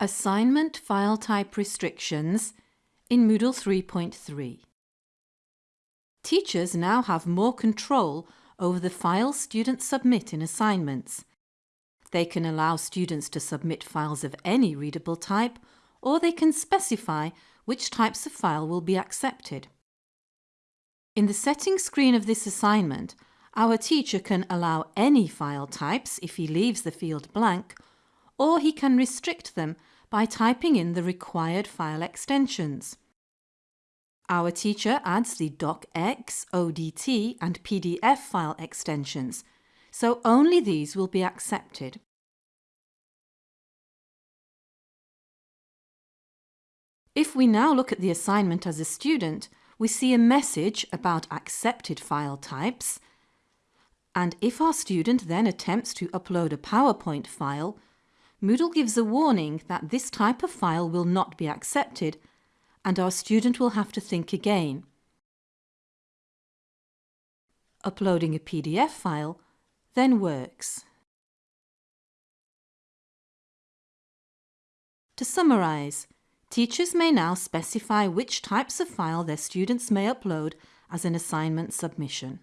Assignment File Type Restrictions in Moodle 3.3 Teachers now have more control over the files students submit in assignments. They can allow students to submit files of any readable type or they can specify which types of file will be accepted. In the settings screen of this assignment, our teacher can allow any file types if he leaves the field blank or he can restrict them by typing in the required file extensions. Our teacher adds the docx, ODT and PDF file extensions, so only these will be accepted. If we now look at the assignment as a student, we see a message about accepted file types, and if our student then attempts to upload a PowerPoint file, Moodle gives a warning that this type of file will not be accepted and our student will have to think again. Uploading a PDF file then works. To summarise, teachers may now specify which types of file their students may upload as an assignment submission.